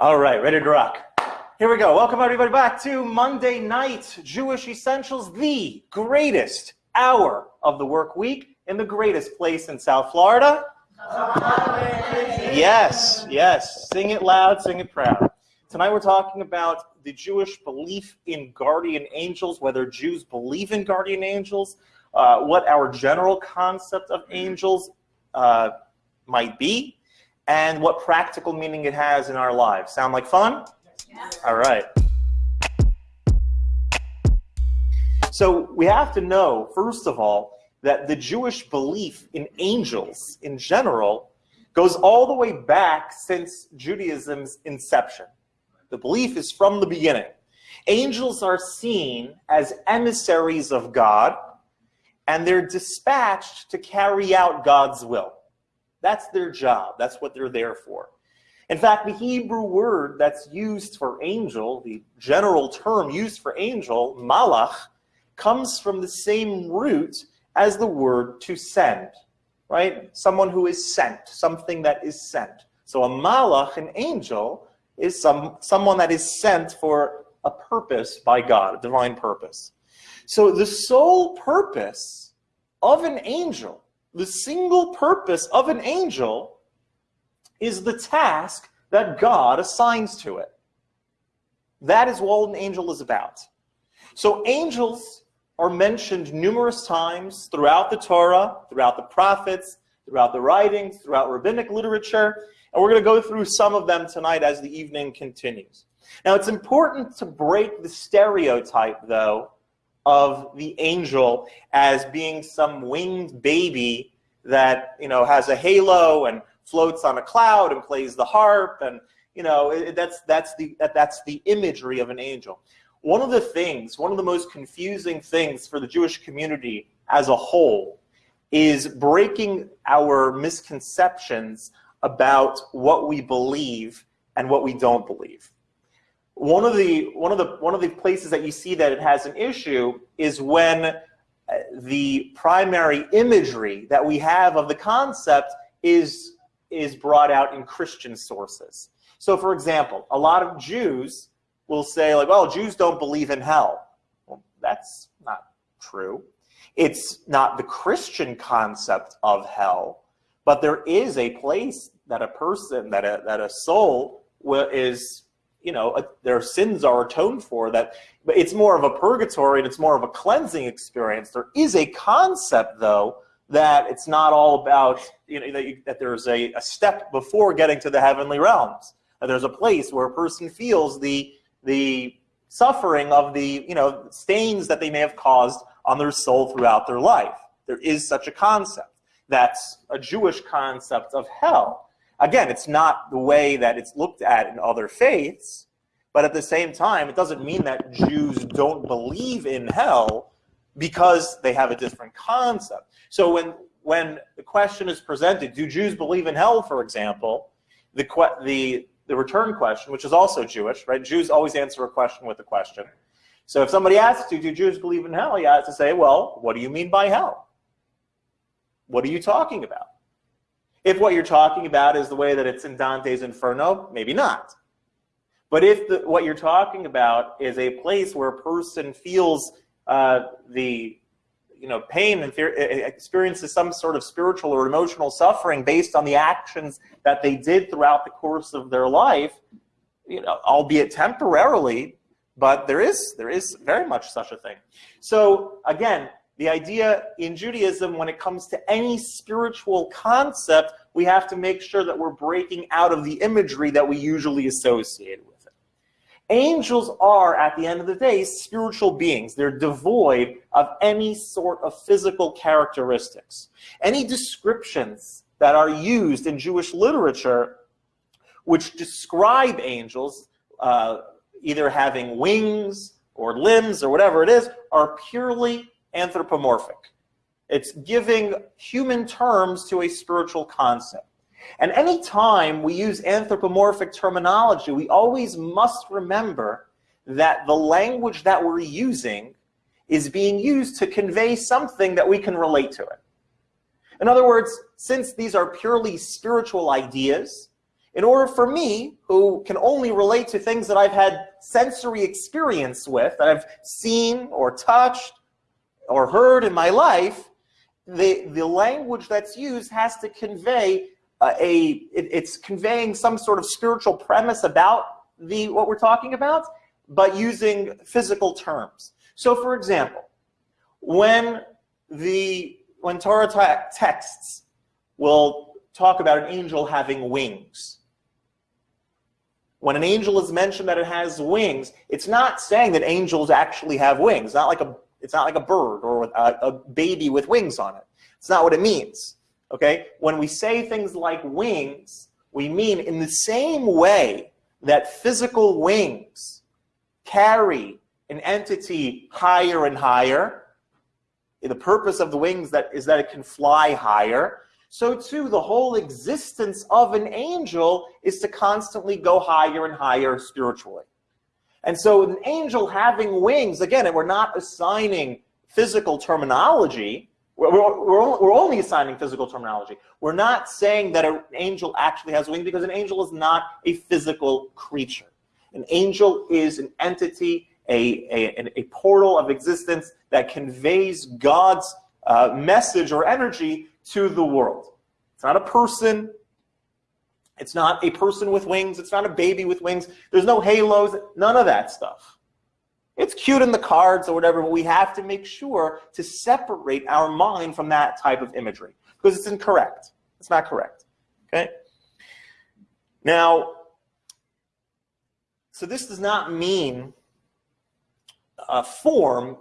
All right, ready to rock. Here we go. Welcome everybody back to Monday Night Jewish Essentials, the greatest hour of the work week in the greatest place in South Florida. Yes, yes. Sing it loud, sing it proud. Tonight we're talking about the Jewish belief in guardian angels, whether Jews believe in guardian angels, uh, what our general concept of angels uh, might be, and what practical meaning it has in our lives. Sound like fun? Yeah. All right. So we have to know, first of all, that the Jewish belief in angels in general goes all the way back since Judaism's inception. The belief is from the beginning. Angels are seen as emissaries of God, and they're dispatched to carry out God's will. That's their job. That's what they're there for. In fact, the Hebrew word that's used for angel, the general term used for angel, malach, comes from the same root as the word to send, right? Someone who is sent, something that is sent. So a malach, an angel, is some, someone that is sent for a purpose by God, a divine purpose. So the sole purpose of an angel, the single purpose of an angel is the task that God assigns to it. That is what an angel is about. So angels are mentioned numerous times throughout the Torah, throughout the prophets, throughout the writings, throughout rabbinic literature, and we're going to go through some of them tonight as the evening continues. Now, it's important to break the stereotype, though, of the angel as being some winged baby that, you know, has a halo and floats on a cloud and plays the harp and, you know, it, that's, that's, the, that, that's the imagery of an angel. One of the things, one of the most confusing things for the Jewish community as a whole is breaking our misconceptions about what we believe and what we don't believe. One of the one of the one of the places that you see that it has an issue is when uh, the primary imagery that we have of the concept is is brought out in Christian sources. So for example, a lot of Jews will say like, well, Jews don't believe in hell. Well, that's not true. It's not the Christian concept of hell. But there is a place that a person, that a, that a soul is, you know, a, their sins are atoned for. That but it's more of a purgatory and it's more of a cleansing experience. There is a concept, though, that it's not all about, you know, that, you, that there's a, a step before getting to the heavenly realms. That there's a place where a person feels the, the suffering of the, you know, stains that they may have caused on their soul throughout their life. There is such a concept. That's a Jewish concept of hell. Again, it's not the way that it's looked at in other faiths, but at the same time, it doesn't mean that Jews don't believe in hell because they have a different concept. So when, when the question is presented, do Jews believe in hell, for example, the, the, the return question, which is also Jewish, right? Jews always answer a question with a question. So if somebody asks you, do Jews believe in hell? You have to say, well, what do you mean by hell? what are you talking about? If what you're talking about is the way that it's in Dante's Inferno, maybe not. But if the, what you're talking about is a place where a person feels uh, the you know, pain and fear, experiences some sort of spiritual or emotional suffering based on the actions that they did throughout the course of their life, you know, albeit temporarily, but there is, there is very much such a thing. So again, the idea in Judaism, when it comes to any spiritual concept, we have to make sure that we're breaking out of the imagery that we usually associate with it. Angels are, at the end of the day, spiritual beings. They're devoid of any sort of physical characteristics. Any descriptions that are used in Jewish literature which describe angels, uh, either having wings or limbs or whatever it is, are purely anthropomorphic. It's giving human terms to a spiritual concept. And any time we use anthropomorphic terminology, we always must remember that the language that we're using is being used to convey something that we can relate to it. In other words, since these are purely spiritual ideas, in order for me, who can only relate to things that I've had sensory experience with, that I've seen or touched or heard in my life, the, the language that's used has to convey a, it, it's conveying some sort of spiritual premise about the what we're talking about, but using physical terms. So for example, when the when Torah texts will talk about an angel having wings, when an angel is mentioned that it has wings, it's not saying that angels actually have wings. Not like a, it's not like a bird or a, a baby with wings on it. It's not what it means. Okay? When we say things like wings, we mean in the same way that physical wings carry an entity higher and higher. The purpose of the wings that is that it can fly higher so too the whole existence of an angel is to constantly go higher and higher spiritually. And so an angel having wings, again, we're not assigning physical terminology. We're, we're, we're only assigning physical terminology. We're not saying that an angel actually has wings because an angel is not a physical creature. An angel is an entity, a, a, a portal of existence that conveys God's uh, message or energy to the world. It's not a person. It's not a person with wings. It's not a baby with wings. There's no halos, none of that stuff. It's cute in the cards or whatever, but we have to make sure to separate our mind from that type of imagery because it's incorrect. It's not correct. Okay? Now, so this does not mean a form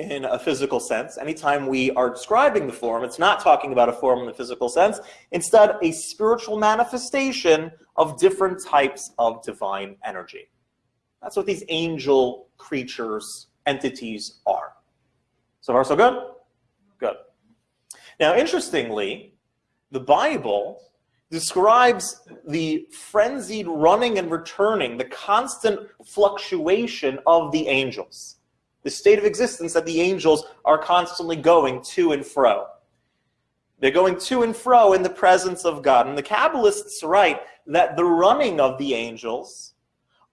in a physical sense. Anytime we are describing the form, it's not talking about a form in the physical sense. Instead, a spiritual manifestation of different types of divine energy. That's what these angel creatures, entities are. So far, so good? Good. Now, interestingly, the Bible describes the frenzied running and returning, the constant fluctuation of the angels the state of existence that the angels are constantly going to and fro. They're going to and fro in the presence of God. And the Kabbalists write that the running of the angels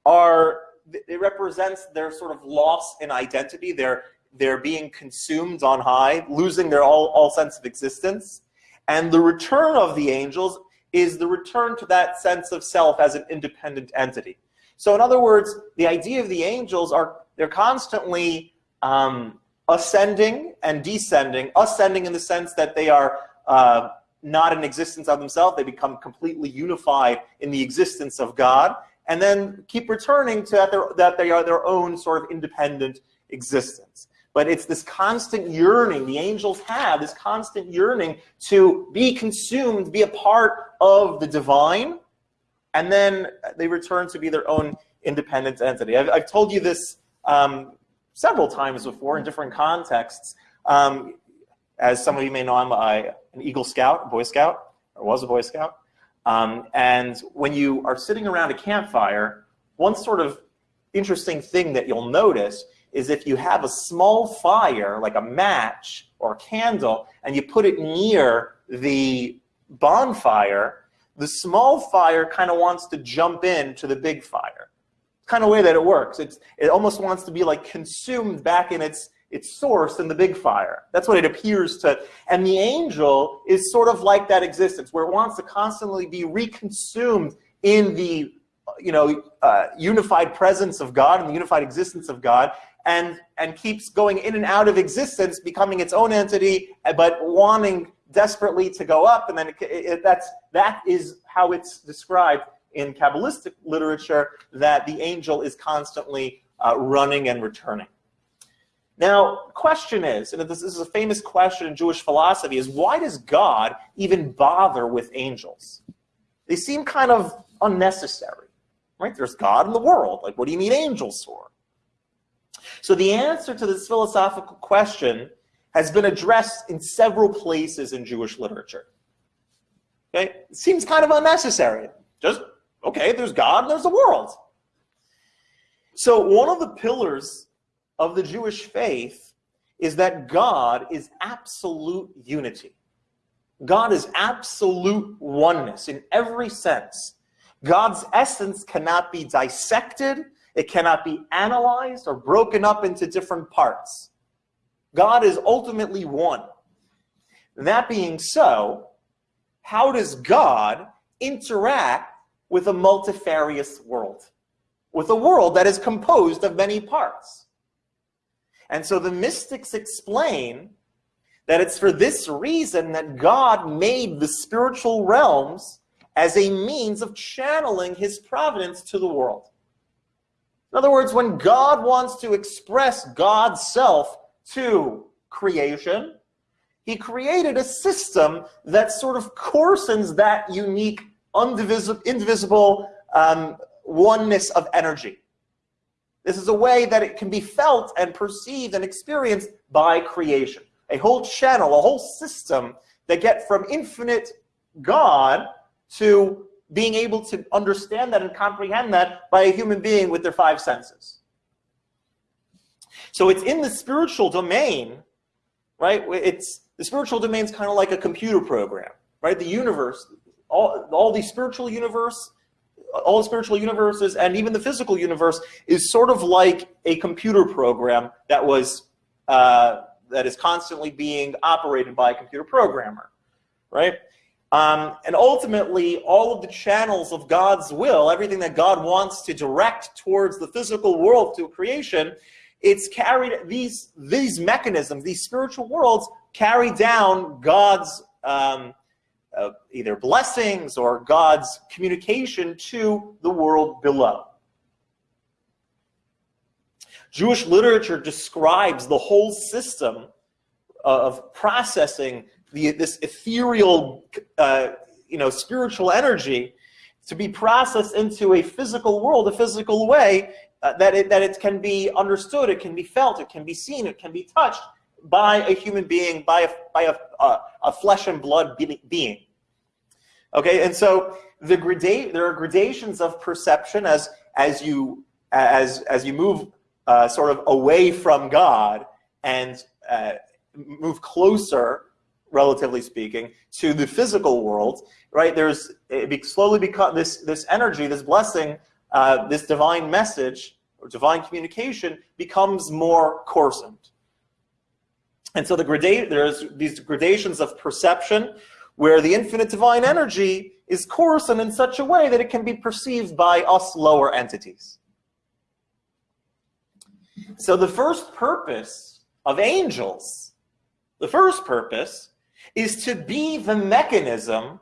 are, it represents their sort of loss in identity. They're, they're being consumed on high, losing their all, all sense of existence. And the return of the angels is the return to that sense of self as an independent entity. So in other words, the idea of the angels are they're constantly um, ascending and descending, ascending in the sense that they are uh, not in existence of themselves. They become completely unified in the existence of God, and then keep returning to that, that they are their own sort of independent existence. But it's this constant yearning, the angels have this constant yearning to be consumed, be a part of the divine, and then they return to be their own independent entity. I've, I've told you this um, several times before in different contexts. Um, as some of you may know, I'm an Eagle Scout, Boy Scout, or was a Boy Scout. Um, and when you are sitting around a campfire, one sort of interesting thing that you'll notice is if you have a small fire, like a match or a candle, and you put it near the bonfire, the small fire kind of wants to jump in to the big fire kind of way that it works. It's, it almost wants to be like consumed back in its, its source in the big fire. That's what it appears to. And the angel is sort of like that existence where it wants to constantly be reconsumed in the you know, uh, unified presence of God and the unified existence of God and, and keeps going in and out of existence, becoming its own entity, but wanting desperately to go up. And then it, it, that's, that is how it's described in Kabbalistic literature that the angel is constantly uh, running and returning. Now, question is, and this is a famous question in Jewish philosophy, is why does God even bother with angels? They seem kind of unnecessary, right? There's God in the world. Like, what do you need angels for? So the answer to this philosophical question has been addressed in several places in Jewish literature. Okay? It seems kind of unnecessary. Just Okay, there's God there's the world. So one of the pillars of the Jewish faith is that God is absolute unity. God is absolute oneness in every sense. God's essence cannot be dissected, it cannot be analyzed or broken up into different parts. God is ultimately one. That being so, how does God interact with a multifarious world? With a world that is composed of many parts. And so the mystics explain that it's for this reason that God made the spiritual realms as a means of channeling his providence to the world. In other words, when God wants to express God's self to creation, he created a system that sort of coarsens that unique, indivisible, indivisible um, oneness of energy. This is a way that it can be felt and perceived and experienced by creation a whole channel, a whole system that get from infinite God to being able to understand that and comprehend that by a human being with their five senses. So it's in the spiritual domain, right? It's the spiritual domain is kind of like a computer program, right? The universe, all, all the spiritual universe, all the spiritual universes, and even the physical universe is sort of like a computer program that was uh, that is constantly being operated by a computer programmer, right? Um, and ultimately, all of the channels of God's will, everything that God wants to direct towards the physical world to creation, it's carried, these, these mechanisms, these spiritual worlds carry down God's um, uh, either blessings or God's communication to the world below. Jewish literature describes the whole system of processing the, this ethereal, uh, you know, spiritual energy to be processed into a physical world, a physical way uh, that, it, that it can be understood, it can be felt, it can be seen, it can be touched by a human being, by a, by a, a, a flesh and blood being. Okay, and so the grada there are gradations of perception as, as, you, as, as you move uh, sort of away from God and uh, move closer, relatively speaking, to the physical world, right? There's it be, slowly become this this energy, this blessing, uh, this divine message or divine communication becomes more coarsened. And so the grada there's these gradations of perception where the infinite divine energy is coarsened in such a way that it can be perceived by us lower entities. So the first purpose of angels, the first purpose, is to be the mechanism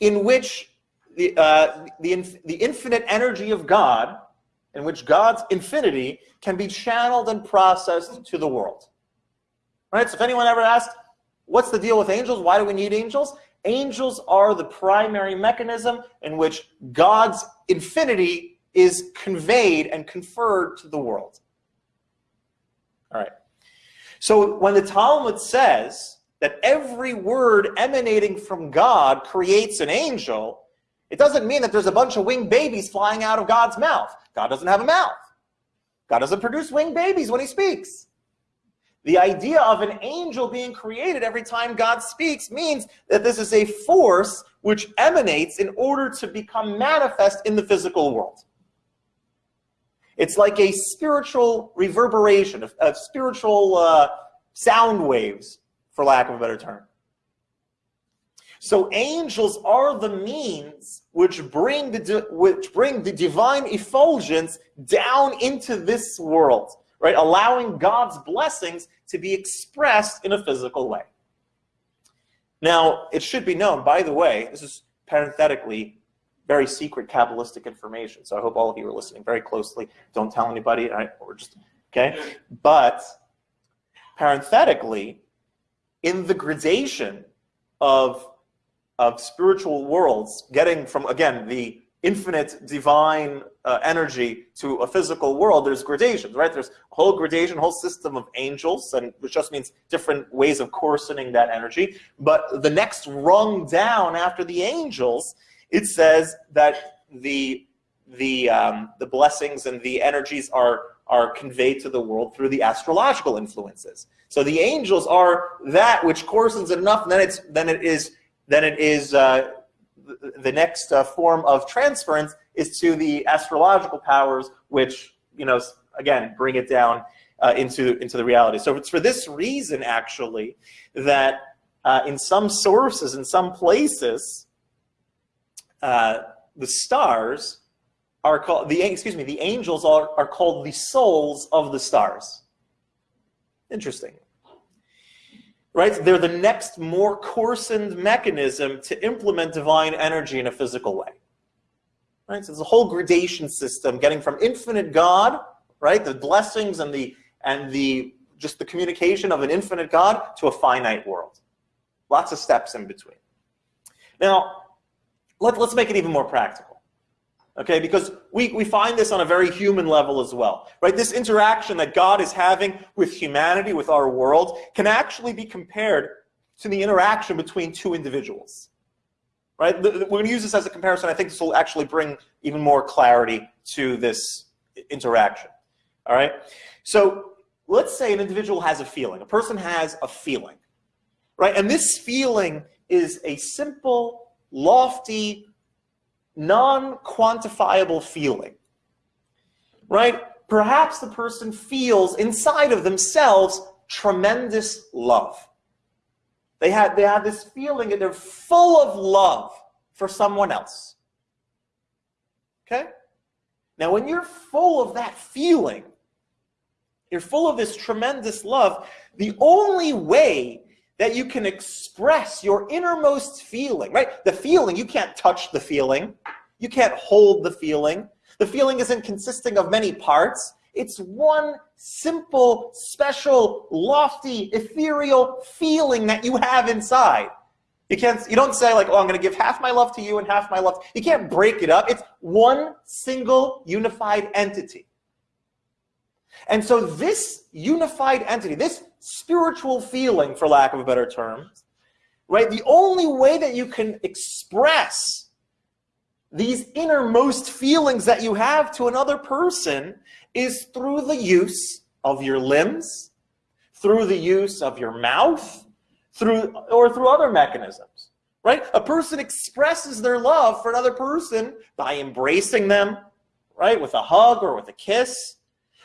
in which the, uh, the, the infinite energy of God, in which God's infinity can be channeled and processed to the world. Right? So if anyone ever asked, what's the deal with angels? Why do we need angels? Angels are the primary mechanism in which God's infinity is conveyed and conferred to the world. All right. So when the Talmud says that every word emanating from God creates an angel, it doesn't mean that there's a bunch of winged babies flying out of God's mouth. God doesn't have a mouth. God doesn't produce winged babies when he speaks. The idea of an angel being created every time God speaks means that this is a force which emanates in order to become manifest in the physical world. It's like a spiritual reverberation, of, of spiritual uh, sound waves, for lack of a better term. So angels are the means which bring the which bring the divine effulgence down into this world, right? Allowing God's blessings to be expressed in a physical way. Now, it should be known, by the way, this is parenthetically very secret Kabbalistic information. So I hope all of you are listening very closely. Don't tell anybody, or just, okay? But parenthetically, in the gradation of, of spiritual worlds, getting from, again, the infinite divine uh, energy to a physical world, there's gradations, right? There's a whole gradation, whole system of angels, and which just means different ways of coarsening that energy. But the next rung down after the angels it says that the the um, the blessings and the energies are are conveyed to the world through the astrological influences. So the angels are that which coarsens it enough, then it's then it is then it is uh, the next uh, form of transference is to the astrological powers, which, you know, again, bring it down uh, into, into the reality. So it's for this reason, actually, that uh, in some sources, in some places, uh, the stars are called, the, excuse me, the angels are, are called the souls of the stars. Interesting. Right? They're the next more coarsened mechanism to implement divine energy in a physical way. Right? So there's a whole gradation system getting from infinite God, right? The blessings and the and the just the communication of an infinite God to a finite world. Lots of steps in between. Now, let, let's make it even more practical. Okay, because we, we find this on a very human level as well, right? This interaction that God is having with humanity, with our world, can actually be compared to the interaction between two individuals, right? We're going to use this as a comparison. I think this will actually bring even more clarity to this interaction, all right? So let's say an individual has a feeling. A person has a feeling, right? And this feeling is a simple, lofty, non-quantifiable feeling, right? Perhaps the person feels inside of themselves tremendous love. They have, they have this feeling and they're full of love for someone else. Okay? Now, when you're full of that feeling, you're full of this tremendous love. The only way that you can express your innermost feeling, right? The feeling, you can't touch the feeling. You can't hold the feeling. The feeling isn't consisting of many parts. It's one simple, special, lofty, ethereal feeling that you have inside. You can't, you don't say like, oh, I'm going to give half my love to you and half my love. You can't break it up. It's one single unified entity. And so this unified entity, this spiritual feeling, for lack of a better term, right, the only way that you can express these innermost feelings that you have to another person is through the use of your limbs, through the use of your mouth, through or through other mechanisms. Right? A person expresses their love for another person by embracing them, right, with a hug or with a kiss,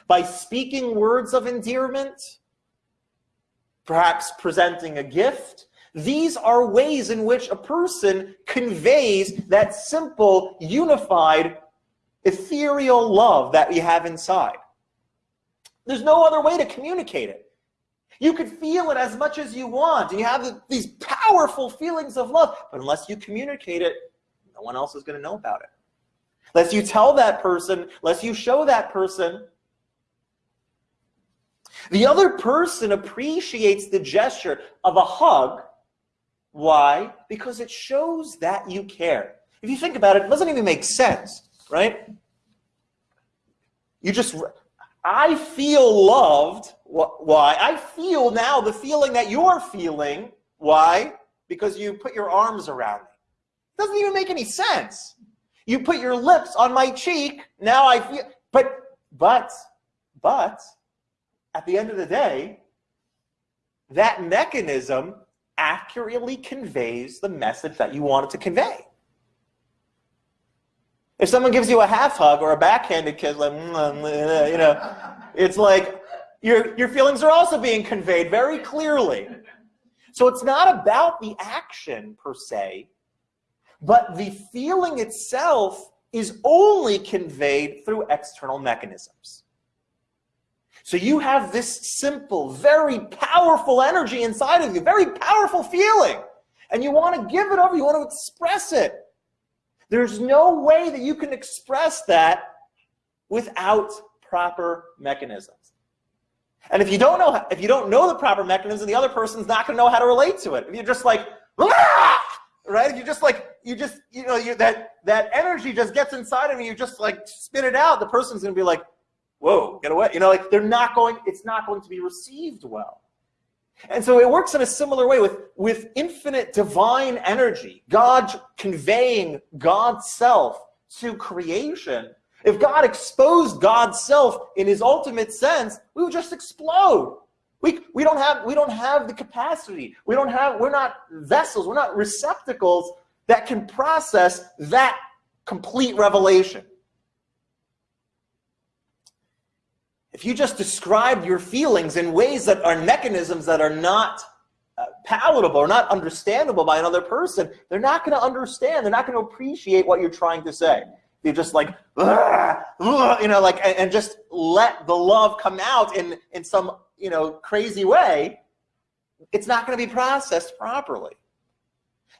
by speaking words of endearment, perhaps presenting a gift. These are ways in which a person conveys that simple, unified, ethereal love that we have inside. There's no other way to communicate it. You could feel it as much as you want, and you have these powerful feelings of love, but unless you communicate it, no one else is going to know about it. Unless you tell that person, unless you show that person, the other person appreciates the gesture of a hug. Why? Because it shows that you care. If you think about it, it doesn't even make sense, right? You just, I feel loved. Why? I feel now the feeling that you're feeling. Why? Because you put your arms around me. It doesn't even make any sense. You put your lips on my cheek. Now I feel, but, but, but, at the end of the day, that mechanism accurately conveys the message that you want it to convey. If someone gives you a half hug or a backhanded kiss, like, mm, mm, mm, you know, it's like your, your feelings are also being conveyed very clearly. So it's not about the action per se, but the feeling itself is only conveyed through external mechanisms. So you have this simple, very powerful energy inside of you, very powerful feeling. And you want to give it over, you want to express it. There's no way that you can express that without proper mechanisms. And if you don't know if you don't know the proper mechanism, the other person's not going to know how to relate to it. If you're just like, ah! right? If you just like you just you know you, that that energy just gets inside of you, you just like spit it out. The person's going to be like, whoa, get away. You know, like they're not going, it's not going to be received well. And so it works in a similar way with, with infinite divine energy, God conveying God's self to creation. If God exposed God's self in his ultimate sense, we would just explode. We, we, don't have, we don't have the capacity. We don't have, we're not vessels, we're not receptacles that can process that complete revelation. If you just describe your feelings in ways that are mechanisms that are not uh, palatable or not understandable by another person, they're not going to understand. They're not going to appreciate what you're trying to say. You just like, you know, like, and, and just let the love come out in in some you know crazy way. It's not going to be processed properly.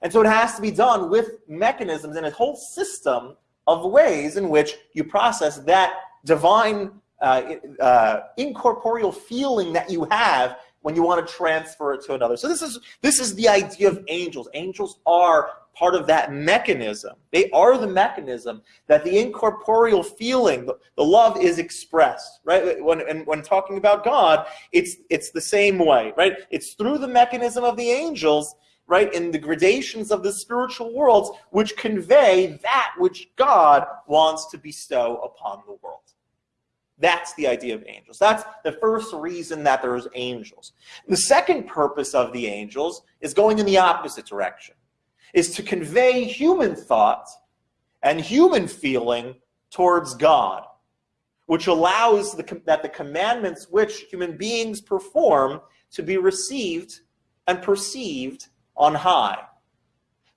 And so it has to be done with mechanisms and a whole system of ways in which you process that divine uh, uh, incorporeal feeling that you have when you want to transfer it to another. So this is this is the idea of angels. Angels are part of that mechanism. They are the mechanism that the incorporeal feeling, the, the love is expressed, right? When and when talking about God, it's it's the same way, right? It's through the mechanism of the angels right, in the gradations of the spiritual worlds, which convey that which God wants to bestow upon the world. That's the idea of angels. That's the first reason that there's angels. The second purpose of the angels is going in the opposite direction, is to convey human thought and human feeling towards God, which allows the, that the commandments which human beings perform to be received and perceived on high.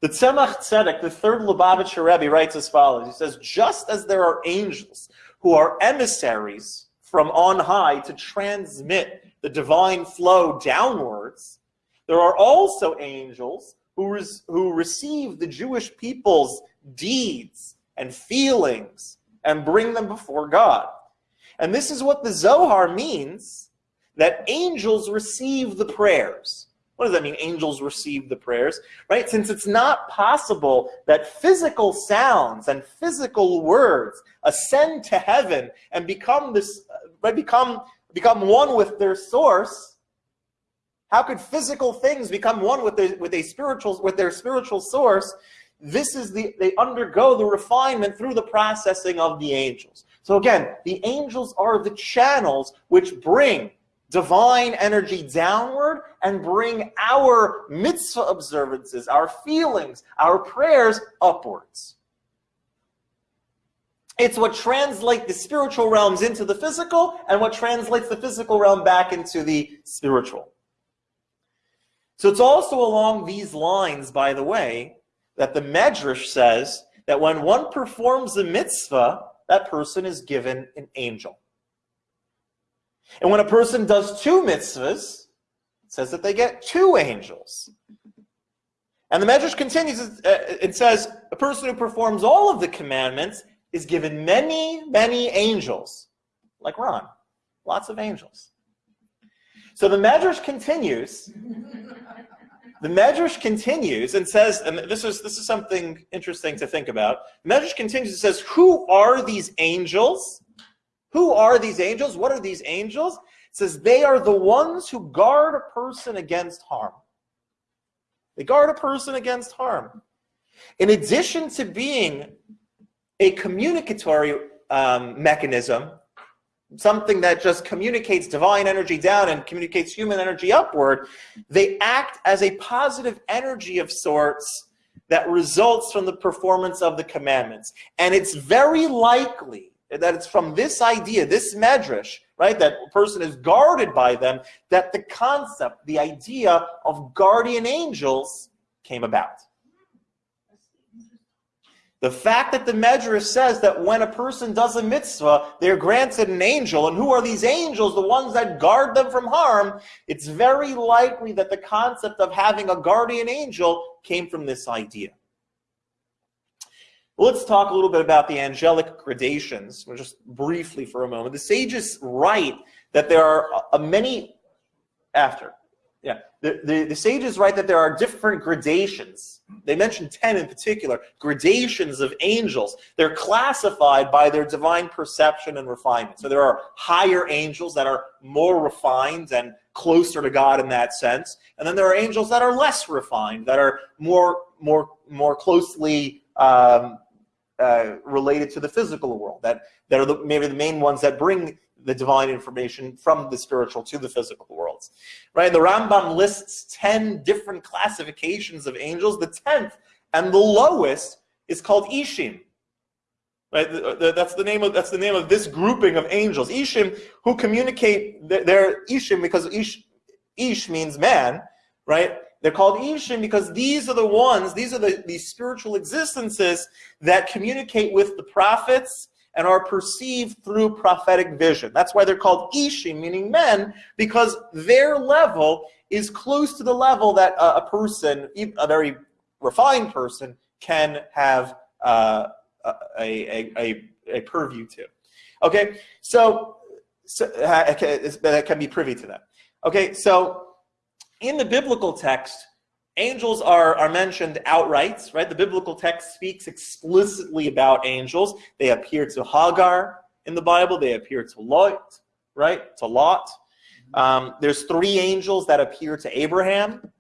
The Tzemach Tzedek, the third Lubavitcher Rebbe, writes as follows. He says, just as there are angels who are emissaries from on high to transmit the divine flow downwards, there are also angels who, who receive the Jewish people's deeds and feelings and bring them before God. And this is what the Zohar means, that angels receive the prayers. What does that mean? Angels receive the prayers, right? Since it's not possible that physical sounds and physical words ascend to heaven and become this, right, become, become one with their source, how could physical things become one with their, with a spiritual, with their spiritual source? This is the, they undergo the refinement through the processing of the angels. So again, the angels are the channels which bring divine energy downward and bring our mitzvah observances, our feelings, our prayers upwards. It's what translates the spiritual realms into the physical and what translates the physical realm back into the spiritual. So it's also along these lines, by the way, that the Medrash says that when one performs a mitzvah, that person is given an angel. And when a person does two mitzvahs, it says that they get two angels. And the Medrash continues, uh, it says, a person who performs all of the commandments is given many, many angels. Like Ron, lots of angels. So the Medrash continues, the Medrash continues and says, and this is, this is something interesting to think about. The Medrash continues and says, who are these angels? Who are these angels? What are these angels? It says they are the ones who guard a person against harm. They guard a person against harm. In addition to being a communicatory um, mechanism, something that just communicates divine energy down and communicates human energy upward, they act as a positive energy of sorts that results from the performance of the commandments. And it's very likely that it's from this idea, this medrash, right, that person is guarded by them, that the concept, the idea of guardian angels came about. The fact that the medrash says that when a person does a mitzvah, they're granted an angel, and who are these angels, the ones that guard them from harm, it's very likely that the concept of having a guardian angel came from this idea. Let's talk a little bit about the angelic gradations, just briefly for a moment. The sages write that there are many, after, yeah, the, the, the sages write that there are different gradations. They mention 10 in particular, gradations of angels. They're classified by their divine perception and refinement. So there are higher angels that are more refined and closer to God in that sense. And then there are angels that are less refined, that are more, more, more closely um, uh, related to the physical world, that, that are the, maybe the main ones that bring the divine information from the spiritual to the physical worlds. Right? The Rambam lists 10 different classifications of angels. The 10th and the lowest is called Ishim. Right? That's the name of that's the name of this grouping of angels. Ishim who communicate they're Ishim because Ish, Ish means man, right? They're called Ishim because these are the ones, these are the, the spiritual existences that communicate with the prophets and are perceived through prophetic vision. That's why they're called Ishim, meaning men, because their level is close to the level that a, a person, a very refined person, can have uh, a, a, a, a purview to. Okay, so, so uh, that can be privy to that. Okay, so in the biblical text, angels are, are mentioned outright, right? The biblical text speaks explicitly about angels. They appear to Hagar in the Bible. They appear to Lot, right? To Lot. Um, there's three angels that appear to Abraham,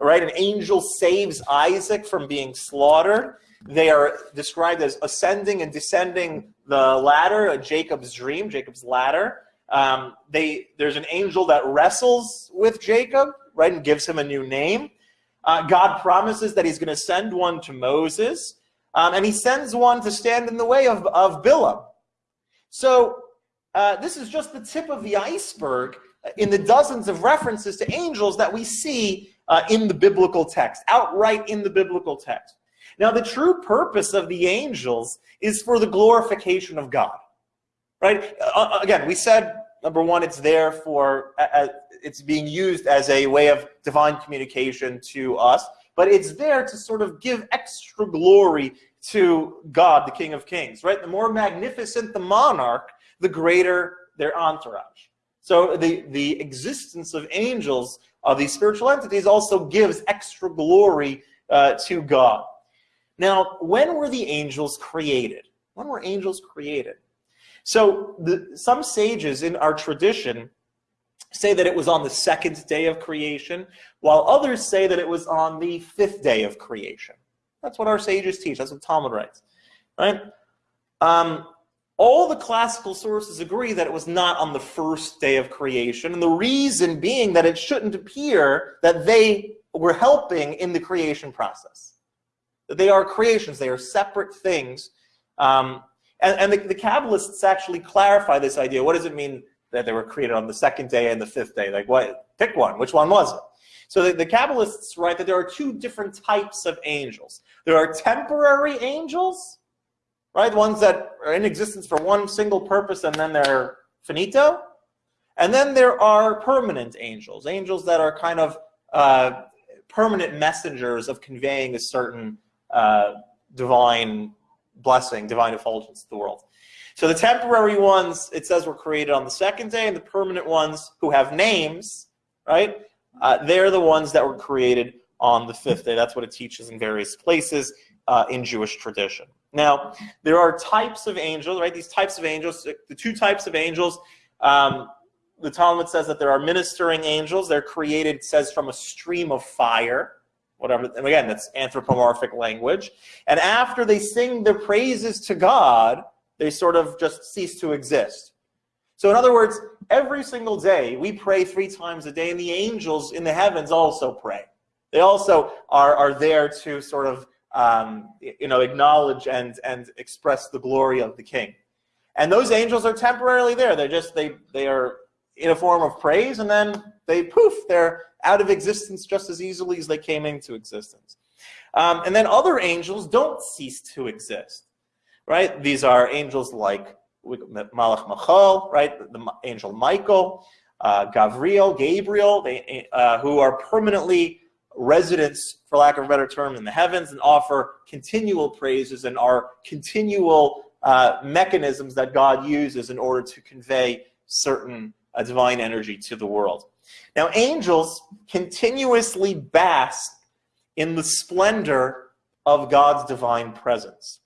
right? An angel saves Isaac from being slaughtered. They are described as ascending and descending the ladder, Jacob's dream, Jacob's ladder. Um, they, there's an angel that wrestles with Jacob, right, and gives him a new name. Uh, God promises that he's going to send one to Moses, um, and he sends one to stand in the way of, of Bilam. So uh, this is just the tip of the iceberg in the dozens of references to angels that we see uh, in the biblical text, outright in the biblical text. Now, the true purpose of the angels is for the glorification of God, right? Uh, uh again, we said, number one, it's there for, uh, it's being used as a way of divine communication to us, but it's there to sort of give extra glory to God, the King of Kings, right? The more magnificent the monarch, the greater their entourage. So the, the existence of angels, of these spiritual entities, also gives extra glory uh, to God. Now, when were the angels created? When were angels created? So the, some sages in our tradition say that it was on the second day of creation, while others say that it was on the fifth day of creation. That's what our sages teach. That's what Talmud writes, right? Um, all the classical sources agree that it was not on the first day of creation, and the reason being that it shouldn't appear that they were helping in the creation process. That they are creations, they are separate things. Um, and, and the, the Kabbalists actually clarify this idea. What does it mean that they were created on the second day and the fifth day? Like, what? Pick one. Which one was it? So the, the Kabbalists write that there are two different types of angels. There are temporary angels, right? Ones that are in existence for one single purpose and then they're finito. And then there are permanent angels, angels that are kind of uh, permanent messengers of conveying a certain uh, divine blessing, divine effulgence to the world. So the temporary ones, it says, were created on the second day, and the permanent ones who have names, right? Uh, they're the ones that were created on the fifth day. That's what it teaches in various places uh, in Jewish tradition. Now, there are types of angels, right? These types of angels, the two types of angels, um, the Talmud says that there are ministering angels. They're created, says, from a stream of fire, whatever. And again, that's anthropomorphic language. And after they sing their praises to God, they sort of just cease to exist. So in other words, every single day we pray three times a day, and the angels in the heavens also pray. They also are, are there to sort of um, you know, acknowledge and, and express the glory of the king. And those angels are temporarily there. They're just, they, they are in a form of praise, and then they poof, they're out of existence just as easily as they came into existence. Um, and then other angels don't cease to exist, right? These are angels like Malach Machal, right? The angel Michael, uh, Gavriel, Gabriel, they, uh, who are permanently residents, for lack of a better term, in the heavens and offer continual praises and are continual uh, mechanisms that God uses in order to convey certain uh, divine energy to the world. Now, angels continuously bask in the splendor of God's divine presence.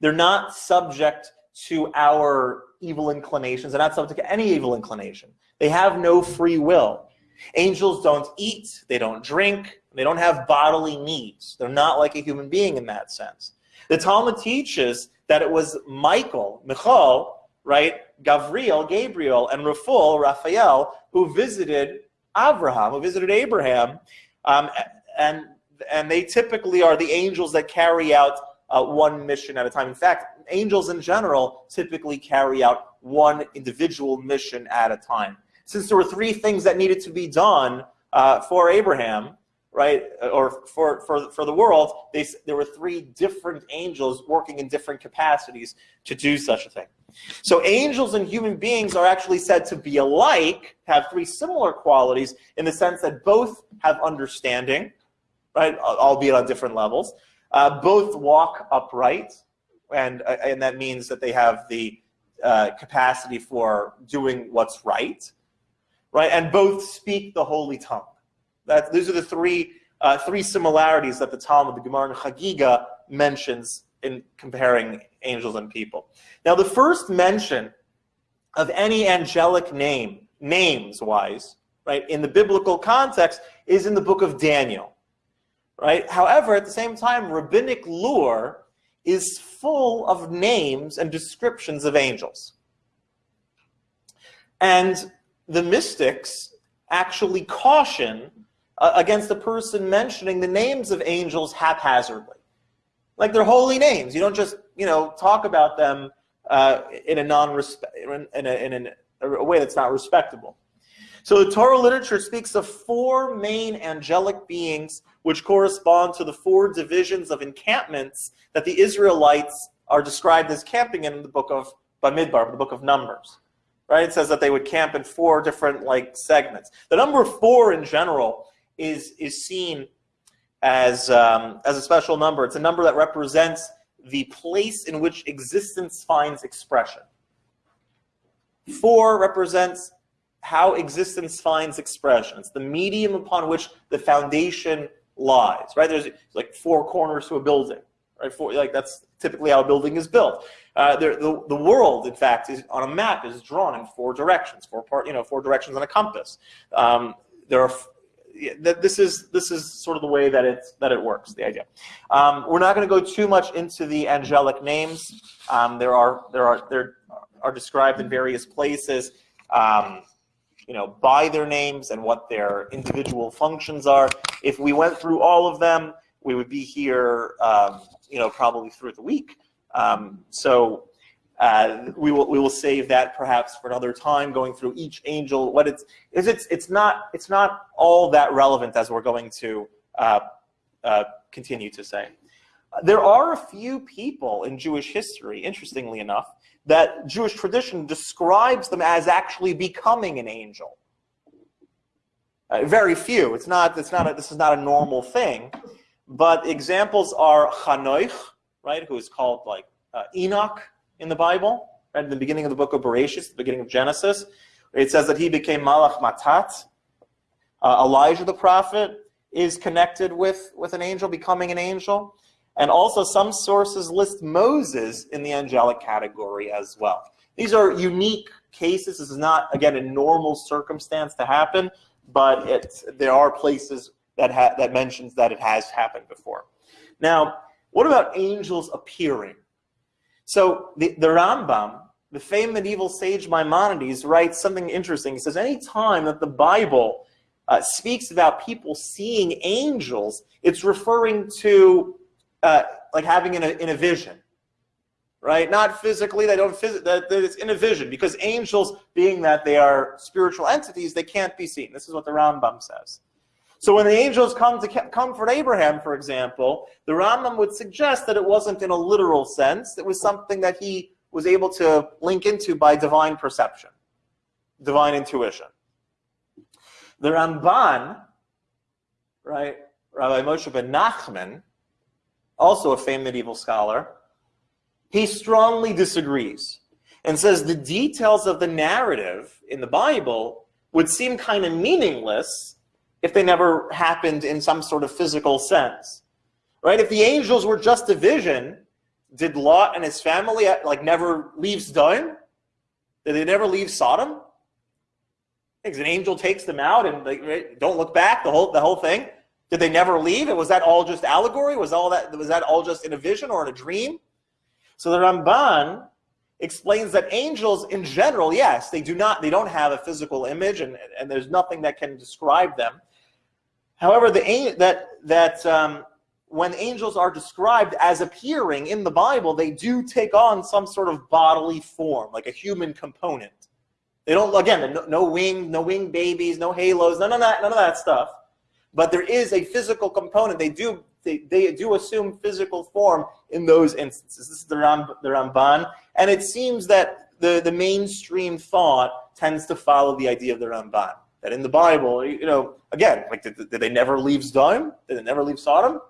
They're not subject to our evil inclinations. They're not subject to any evil inclination. They have no free will. Angels don't eat, they don't drink, they don't have bodily needs. They're not like a human being in that sense. The Talmud teaches that it was Michael, Michal, right, Gavriel, Gabriel, and Raphael, Raphael, who visited Abraham, who visited Abraham, um, and and they typically are the angels that carry out uh, one mission at a time. In fact, angels in general typically carry out one individual mission at a time. Since there were three things that needed to be done uh, for Abraham, right, or for, for, for the world, they, there were three different angels working in different capacities to do such a thing. So angels and human beings are actually said to be alike, have three similar qualities in the sense that both have understanding, right, albeit on different levels. Uh, both walk upright, and, uh, and that means that they have the uh, capacity for doing what's right, right, and both speak the holy tongue. That, these are the three, uh, three similarities that the Talmud, the Gemara and Chagiga mentions in comparing angels and people. Now, the first mention of any angelic name, names-wise, right, in the biblical context is in the book of Daniel, right? However, at the same time, rabbinic lore is full of names and descriptions of angels. And the mystics actually caution uh, against a person mentioning the names of angels haphazardly. Like they're holy names. You don't just, you know, talk about them uh, in a non-respect, in, a, in a way that's not respectable. So the Torah literature speaks of four main angelic beings which correspond to the four divisions of encampments that the Israelites are described as camping in the book of Bamidbar, the book of Numbers. Right? It says that they would camp in four different like segments. The number four in general is is seen as um, as a special number. It's a number that represents the place in which existence finds expression. Four represents how existence finds expression. It's the medium upon which the foundation lies, right? There's like four corners to a building, right? Four, like that's typically how a building is built. Uh, the, the, the world, in fact, is on a map is drawn in four directions, four part, you know, four directions on a compass. Um, there are this is this is sort of the way that it that it works. The idea. Um, we're not going to go too much into the angelic names. Um, there are there are there are described in various places. Um, you know, by their names and what their individual functions are. If we went through all of them, we would be here, um, you know, probably through the week. Um, so uh, we will we will save that perhaps for another time, going through each angel. What it's is it's it's not it's not all that relevant as we're going to uh, uh, continue to say. There are a few people in Jewish history, interestingly enough, that Jewish tradition describes them as actually becoming an angel. Uh, very few. It's not. It's not. A, this is not a normal thing. But examples are Chanoch, right, who is called like uh, Enoch in the Bible, right, in the beginning of the book of Bereshit, the beginning of Genesis. It says that he became Malach Matat. Uh, Elijah the prophet is connected with, with an angel, becoming an angel. And also some sources list Moses in the angelic category as well. These are unique cases. This is not, again, a normal circumstance to happen, but it's, there are places that, that mentions that it has happened before. Now, what about angels appearing? So the, the Rambam, the famed medieval sage Maimonides, writes something interesting. He says, any time that the Bible uh, speaks about people seeing angels, it's referring to uh, like having in a, in a vision, right? Not physically, they don't phys that, that it's in a vision because angels, being that they are spiritual entities, they can't be seen. This is what the Rambam says. So when the angels come to comfort Abraham, for example, the Rambam would suggest that it wasn't in a literal sense. It was something that he was able to link into by divine perception, divine intuition. The Ramban, right, Rabbi Moshe ben Nachman, also a famed medieval scholar, he strongly disagrees and says the details of the narrative in the Bible would seem kind of meaningless if they never happened in some sort of physical sense. Right? If the angels were just a vision, did Lot and his family uh, like never leave Sodom? Did they never leave Sodom? Because an angel takes them out and they don't look back, the whole the whole thing. Did they never leave? And was that all just allegory? Was all that was that all just in a vision or in a dream? So the Ramban explains that angels in general, yes, they do not, they don't have a physical image and, and there's nothing that can describe them. However, the that that um, when angels are described as appearing in the Bible, they do take on some sort of bodily form, like a human component. They don't again no, no wing, no wing babies, no halos, none of that, none of that stuff. But there is a physical component. They do they, they do assume physical form in those instances. This is the, Ram, the Ramban, and it seems that the, the mainstream thought tends to follow the idea of the Ramban. That in the Bible, you know, again, like did, did they never leave Sodom? Did they never leave Sodom?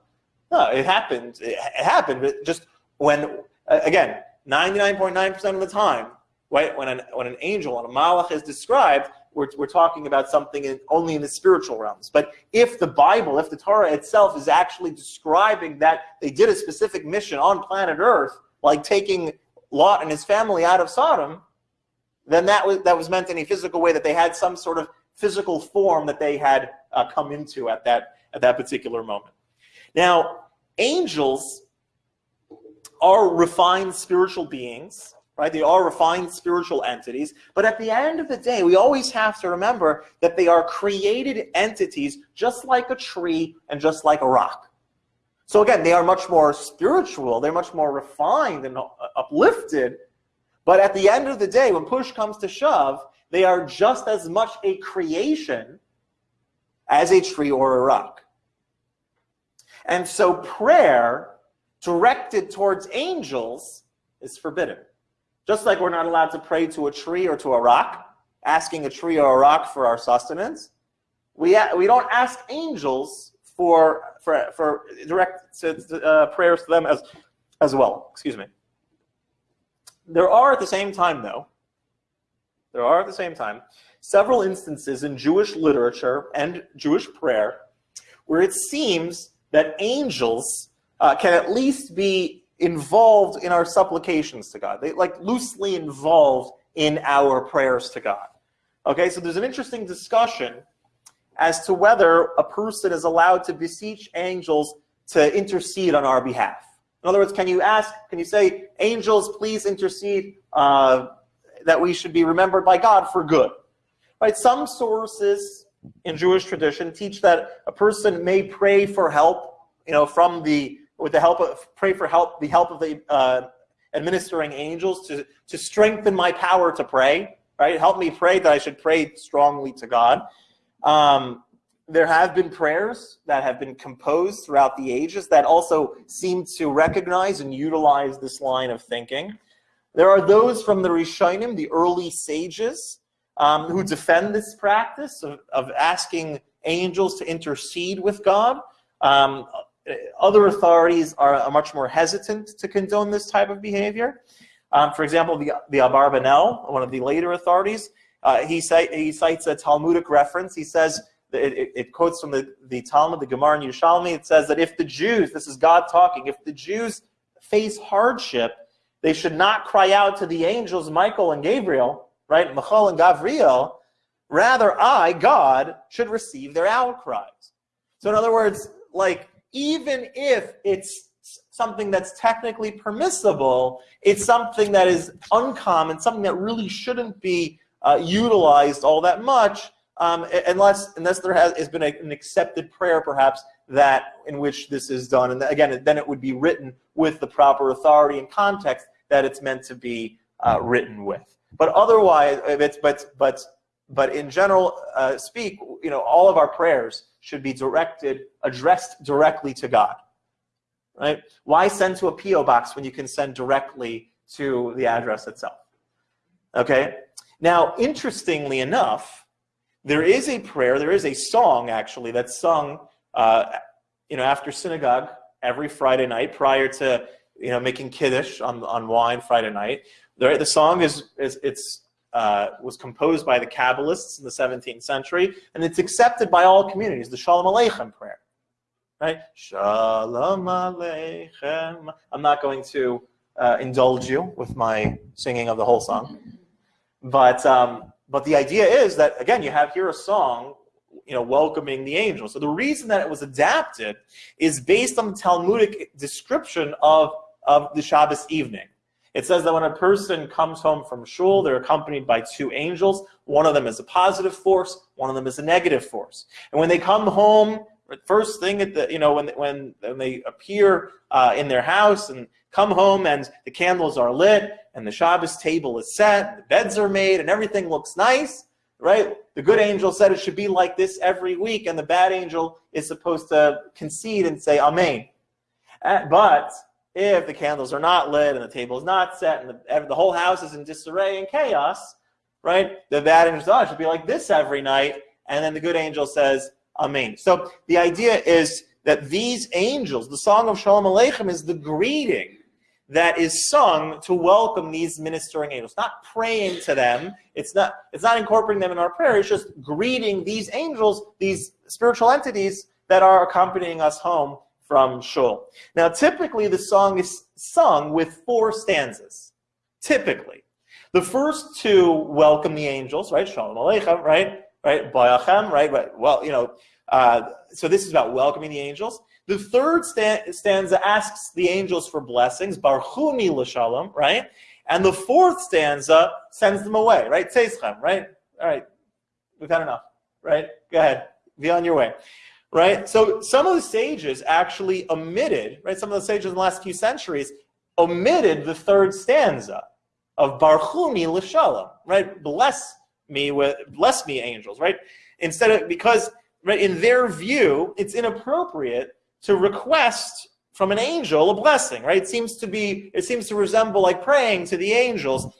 No, it happened. It, it happened, but just when, again, 99.9% of the time, right, when an, when an angel, when a malach is described, we're, we're talking about something in, only in the spiritual realms. But if the Bible, if the Torah itself is actually describing that they did a specific mission on planet Earth, like taking Lot and his family out of Sodom, then that was, that was meant in a physical way that they had some sort of physical form that they had uh, come into at that, at that particular moment. Now, angels are refined spiritual beings right? They are refined spiritual entities. But at the end of the day, we always have to remember that they are created entities just like a tree and just like a rock. So again, they are much more spiritual. They're much more refined and uplifted. But at the end of the day, when push comes to shove, they are just as much a creation as a tree or a rock. And so prayer directed towards angels is forbidden. Just like we're not allowed to pray to a tree or to a rock, asking a tree or a rock for our sustenance, we, we don't ask angels for, for, for direct uh, prayers to them as, as well. Excuse me. There are at the same time, though, there are at the same time several instances in Jewish literature and Jewish prayer where it seems that angels uh, can at least be involved in our supplications to God. They like loosely involved in our prayers to God. Okay, so there's an interesting discussion as to whether a person is allowed to beseech angels to intercede on our behalf. In other words, can you ask, can you say, angels, please intercede uh, that we should be remembered by God for good? Right? Some sources in Jewish tradition teach that a person may pray for help, you know, from the with the help of, pray for help, the help of the uh, administering angels to, to strengthen my power to pray, right? Help me pray that I should pray strongly to God. Um, there have been prayers that have been composed throughout the ages that also seem to recognize and utilize this line of thinking. There are those from the Rishonim, the early sages, um, who defend this practice of, of asking angels to intercede with God. Um, other authorities are, much more hesitant to condone this type of behavior. Um, for example, the, the Abarbanel, one of the later authorities, uh, he, cite, he cites a Talmudic reference. He says, it, it, it, quotes from the, the Talmud, the Gemara and Yerushalmi, it says that if the Jews, this is God talking, if the Jews face hardship, they should not cry out to the angels Michael and Gabriel, right, Michael and Gabriel, rather I, God, should receive their outcries. So in other words, like even if it's something that's technically permissible, it's something that is uncommon, something that really shouldn't be uh, utilized all that much, um, unless unless there has, has been a, an accepted prayer, perhaps that in which this is done. And again, then it would be written with the proper authority and context that it's meant to be uh, written with. But otherwise, it's but but but in general uh, speak, you know, all of our prayers should be directed, addressed directly to God. Right? Why send to a P.O. box when you can send directly to the address itself? Okay? Now, interestingly enough, there is a prayer, there is a song actually that's sung uh, you know, after synagogue every Friday night prior to you know making kiddush on, on wine Friday night. The, the song is, is it's uh, was composed by the Kabbalists in the 17th century, and it's accepted by all communities, the Shalom Aleichem prayer. Right? Shalom Aleichem. I'm not going to uh, indulge you with my singing of the whole song. But, um, but the idea is that, again, you have here a song you know, welcoming the angels. So the reason that it was adapted is based on the Talmudic description of, of the Shabbos evening. It says that when a person comes home from shul, they're accompanied by two angels. One of them is a positive force, one of them is a negative force. And when they come home First thing at the, you know, when, when, when they appear uh, in their house and come home and the candles are lit and the Shabbos table is set, the beds are made and everything looks nice, right? The good angel said it should be like this every week and the bad angel is supposed to concede and say Amen. Uh, but if the candles are not lit and the table is not set and the, the whole house is in disarray and chaos, right? The bad angel says, oh, should be like this every night. And then the good angel says, Amen. So the idea is that these angels, the song of Shalom Aleichem is the greeting that is sung to welcome these ministering angels. Not praying to them. It's not, it's not incorporating them in our prayer. It's just greeting these angels, these spiritual entities that are accompanying us home from Shul. Now, typically the song is sung with four stanzas. Typically. The first two welcome the angels, right? Shalom Aleichem, right? Right? Bo'achem, right? Well, you know, uh, so this is about welcoming the angels. The third stanza asks the angels for blessings, barchuni l'shalom, right? And the fourth stanza sends them away, right? Tzeitchem, right? All right, we've had enough, right? Go ahead, be on your way, right? So some of the sages actually omitted, right? Some of the sages in the last few centuries omitted the third stanza of barchuni l'shalom, right? Bless me with, bless me angels, right? Instead of, because right, in their view, it's inappropriate to request from an angel a blessing, right? It seems to be, it seems to resemble like praying to the angels,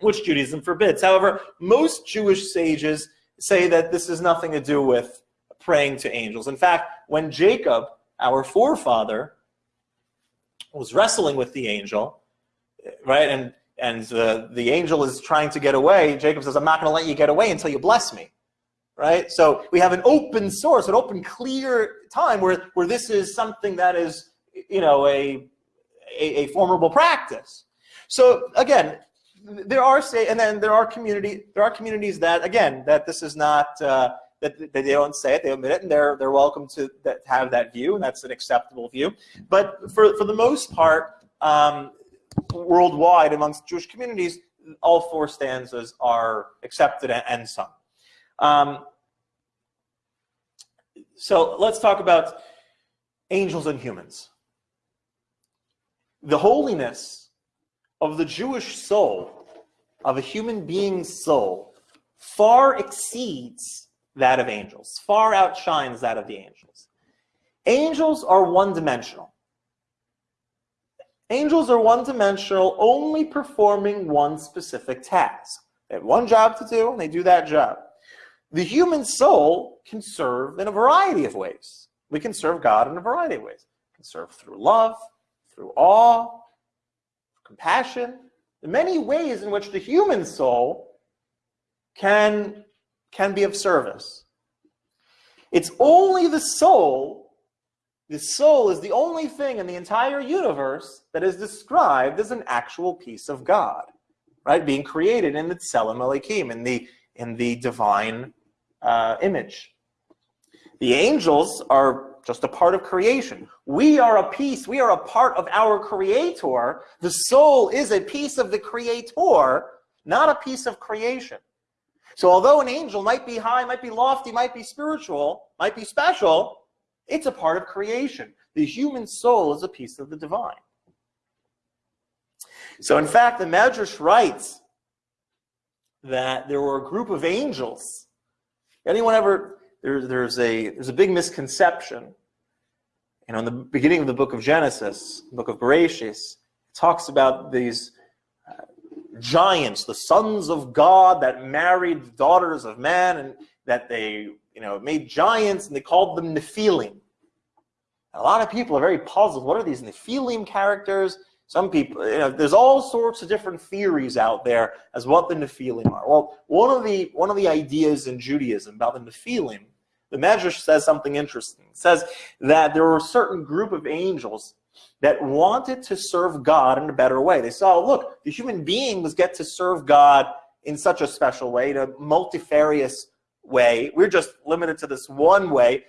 which Judaism forbids. However, most Jewish sages say that this has nothing to do with praying to angels. In fact, when Jacob, our forefather, was wrestling with the angel, right, and and uh, the angel is trying to get away, Jacob says, I'm not going to let you get away until you bless me right? So we have an open source, an open, clear time where, where this is something that is, you know, a, a, a formidable practice. So again, there are say, and then there are community, there are communities that again that this is not uh, that, they don't say it, they omit it, and they're they're welcome to that, have that view, and that's an acceptable view. But for for the most part, um, worldwide amongst Jewish communities, all four stanzas are accepted and, and sung. Um, so let's talk about angels and humans. The holiness of the Jewish soul, of a human being's soul, far exceeds that of angels, far outshines that of the angels. Angels are one-dimensional. Angels are one-dimensional, only performing one specific task. They have one job to do, and they do that job. The human soul can serve in a variety of ways. We can serve God in a variety of ways. We can serve through love, through awe, compassion, the many ways in which the human soul can, can be of service. It's only the soul, the soul is the only thing in the entire universe that is described as an actual piece of God, right? Being created in the Tselem Elohim, in the, in the divine uh, image. The angels are just a part of creation. We are a piece, we are a part of our creator. The soul is a piece of the creator, not a piece of creation. So although an angel might be high, might be lofty, might be spiritual, might be special, it's a part of creation. The human soul is a piece of the divine. So in fact, the Medrash writes that there were a group of angels Anyone ever, there, there's, a, there's a big misconception. You know, in the beginning of the book of Genesis, book of Bereshis, it talks about these uh, giants, the sons of God that married daughters of man and that they, you know, made giants and they called them Nephilim. A lot of people are very puzzled. What are these Nephilim characters? Some people, you know, there's all sorts of different theories out there as what the Nephilim are. Well, one of the one of the ideas in Judaism about the Nephilim, the Medrash says something interesting. It says that there were a certain group of angels that wanted to serve God in a better way. They saw, look, the human beings get to serve God in such a special way, in a multifarious way. We're just limited to this one way.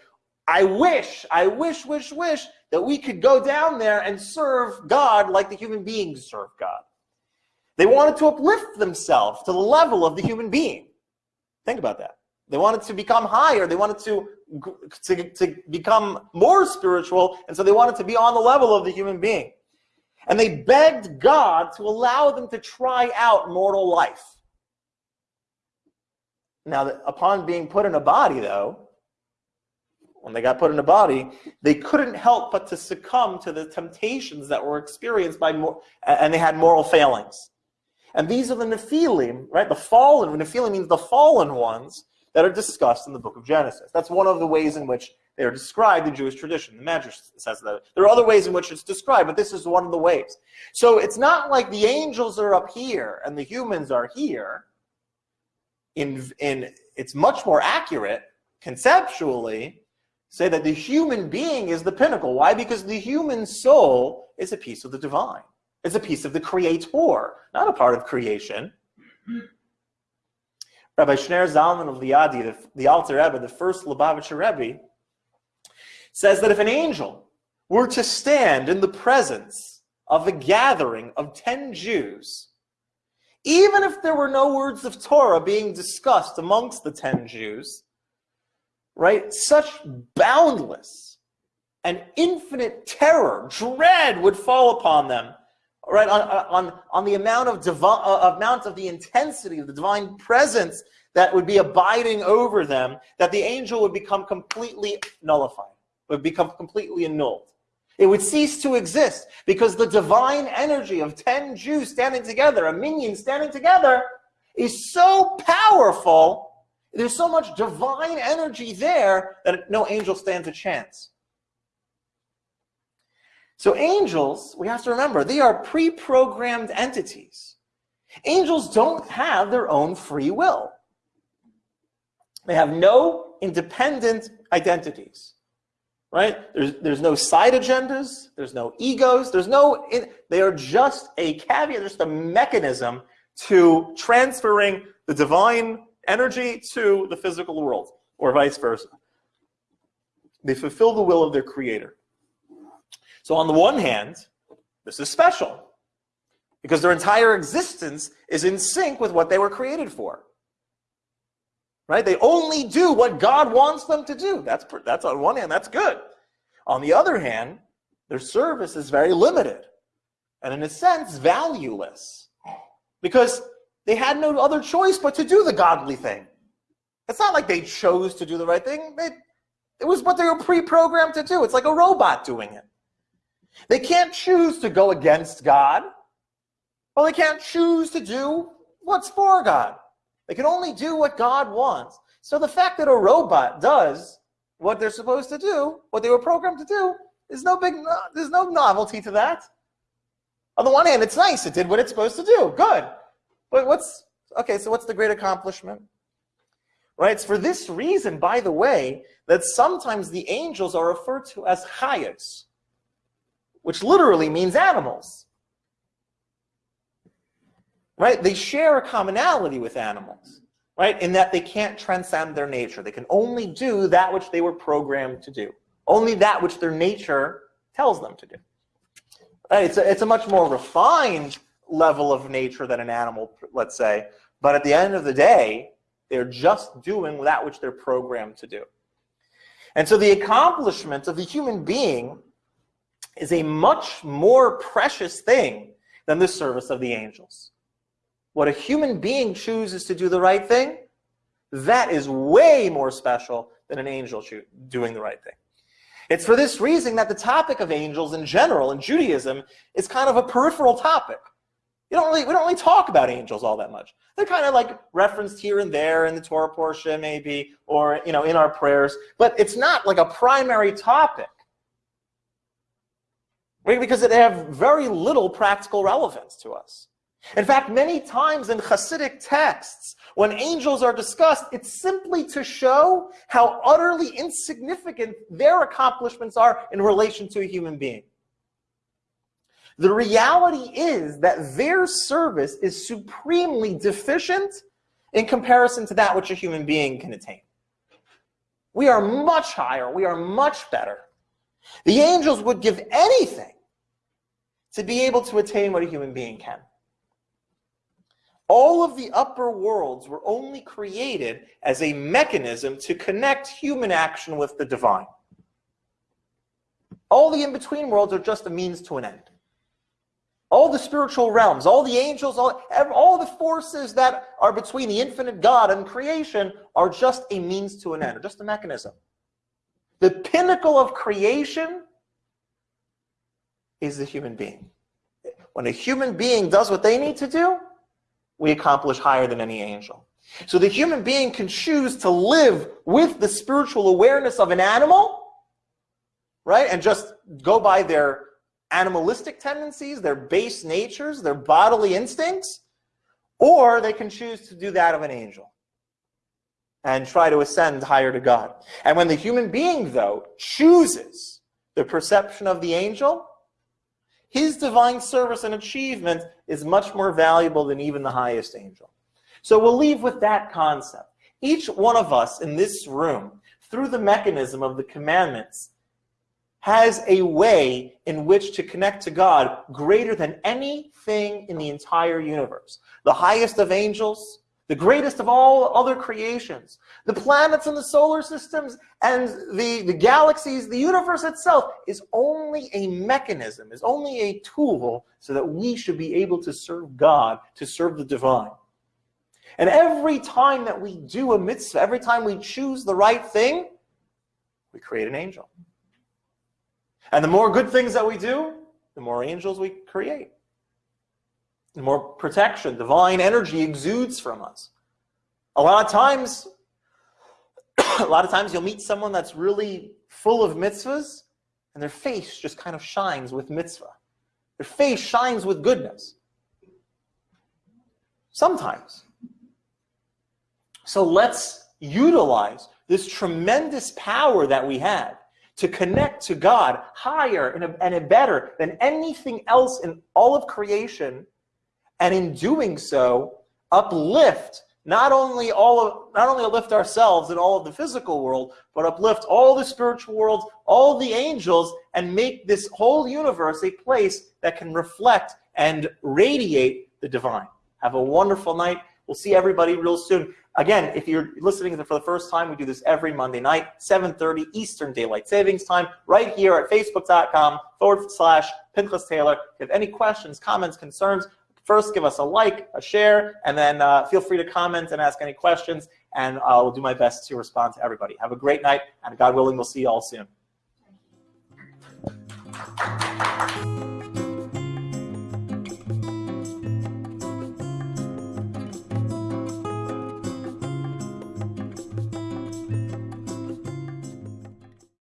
I wish, I wish, wish, wish that we could go down there and serve God like the human beings serve God. They wanted to uplift themselves to the level of the human being. Think about that. They wanted to become higher. They wanted to, to, to become more spiritual, and so they wanted to be on the level of the human being. And they begged God to allow them to try out mortal life. Now, upon being put in a body, though, when they got put in a body, they couldn't help but to succumb to the temptations that were experienced by more, and they had moral failings. And these are the Nephilim, right? The fallen, Nephilim means the fallen ones that are discussed in the book of Genesis. That's one of the ways in which they are described in Jewish tradition. The Midrash says that. There are other ways in which it's described, but this is one of the ways. So it's not like the angels are up here and the humans are here. In, in, it's much more accurate conceptually say that the human being is the pinnacle. Why? Because the human soul is a piece of the divine. It's a piece of the creator, not a part of creation. Rabbi Shneur Zalman of Liadi, the, the Alter Rebbe, the first Lubavitcher Rebbe, says that if an angel were to stand in the presence of a gathering of 10 Jews, even if there were no words of Torah being discussed amongst the 10 Jews, right? Such boundless and infinite terror, dread would fall upon them, right? On, on, on the amount of divine, uh, amount of the intensity of the divine presence that would be abiding over them, that the angel would become completely nullified, would become completely annulled. It would cease to exist because the divine energy of 10 Jews standing together, a minyan standing together, is so powerful there's so much divine energy there that no angel stands a chance. So angels, we have to remember, they are pre-programmed entities. Angels don't have their own free will. They have no independent identities, right? There's, there's no side agendas. There's no egos. There's no, they are just a caveat, just a mechanism to transferring the divine energy to the physical world, or vice versa. They fulfill the will of their creator. So on the one hand, this is special because their entire existence is in sync with what they were created for. Right? They only do what God wants them to do. That's, that's on one hand, that's good. On the other hand, their service is very limited and in a sense valueless because they had no other choice but to do the godly thing. It's not like they chose to do the right thing. It was what they were pre-programmed to do. It's like a robot doing it. They can't choose to go against God. Well, they can't choose to do what's for God. They can only do what God wants. So the fact that a robot does what they're supposed to do, what they were programmed to do, is no big, there's no novelty to that. On the one hand, it's nice. It did what it's supposed to do. Good. But what's, okay, so what's the great accomplishment? Right, it's for this reason, by the way, that sometimes the angels are referred to as chayas, which literally means animals. Right, they share a commonality with animals, right, in that they can't transcend their nature. They can only do that which they were programmed to do, only that which their nature tells them to do. Right, it's, a, it's a much more refined level of nature than an animal, let's say. But at the end of the day, they're just doing that which they're programmed to do. And so the accomplishment of the human being is a much more precious thing than the service of the angels. What a human being chooses to do the right thing, that is way more special than an angel doing the right thing. It's for this reason that the topic of angels in general in Judaism is kind of a peripheral topic. You don't really, we don't really talk about angels all that much. They're kind of like referenced here and there in the Torah portion, maybe, or you know, in our prayers. But it's not like a primary topic, right? Because they have very little practical relevance to us. In fact, many times in Hasidic texts, when angels are discussed, it's simply to show how utterly insignificant their accomplishments are in relation to a human being. The reality is that their service is supremely deficient in comparison to that which a human being can attain. We are much higher. We are much better. The angels would give anything to be able to attain what a human being can. all of the upper worlds were only created as a mechanism to connect human action with the divine. All the in-between worlds are just a means to an end. All the spiritual realms, all the angels, all, all the forces that are between the infinite God and creation are just a means to an end, just a mechanism. The pinnacle of creation is the human being. When a human being does what they need to do, we accomplish higher than any angel. So the human being can choose to live with the spiritual awareness of an animal, right? And just go by their animalistic tendencies, their base natures, their bodily instincts, or they can choose to do that of an angel and try to ascend higher to God. And when the human being, though, chooses the perception of the angel, his divine service and achievement is much more valuable than even the highest angel. So we'll leave with that concept. Each one of us in this room, through the mechanism of the commandments, has a way in which to connect to God greater than anything in the entire universe. The highest of angels, the greatest of all other creations, the planets and the solar systems and the, the galaxies, the universe itself is only a mechanism, is only a tool so that we should be able to serve God, to serve the divine. And every time that we do a mitzvah, every time we choose the right thing, we create an angel. And the more good things that we do, the more angels we create. The more protection, divine energy exudes from us. A lot of times, a lot of times you'll meet someone that's really full of mitzvahs, and their face just kind of shines with mitzvah. Their face shines with goodness. Sometimes. So let's utilize this tremendous power that we have to connect to God higher and, and better than anything else in all of creation, and in doing so, uplift not only all of not only uplift ourselves and all of the physical world, but uplift all the spiritual worlds, all the angels, and make this whole universe a place that can reflect and radiate the divine. Have a wonderful night. We'll see everybody real soon. Again, if you're listening for the first time, we do this every Monday night, 7.30 Eastern Daylight Savings Time, right here at facebook.com forward slash Pinchas Taylor. If you have any questions, comments, concerns, first give us a like, a share, and then uh, feel free to comment and ask any questions, and I'll do my best to respond to everybody. Have a great night, and God willing, we'll see you all soon.